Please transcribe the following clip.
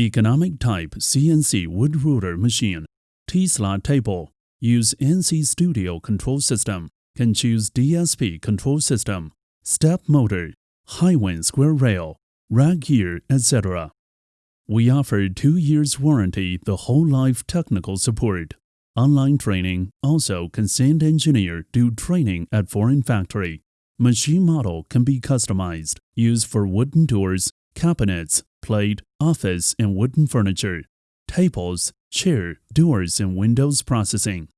Economic type CNC wood router machine. T-slot table. Use NC Studio control system. Can choose DSP control system. Step motor. HIWIN square rail. Rack gear, etc. We offer two years warranty the whole life technical support. Online training, also consent engineer do training at foreign factory. Machine model can be customized, used for wooden doors, cabinets, plate, office and wooden furniture, tables, chair, doors and windows processing.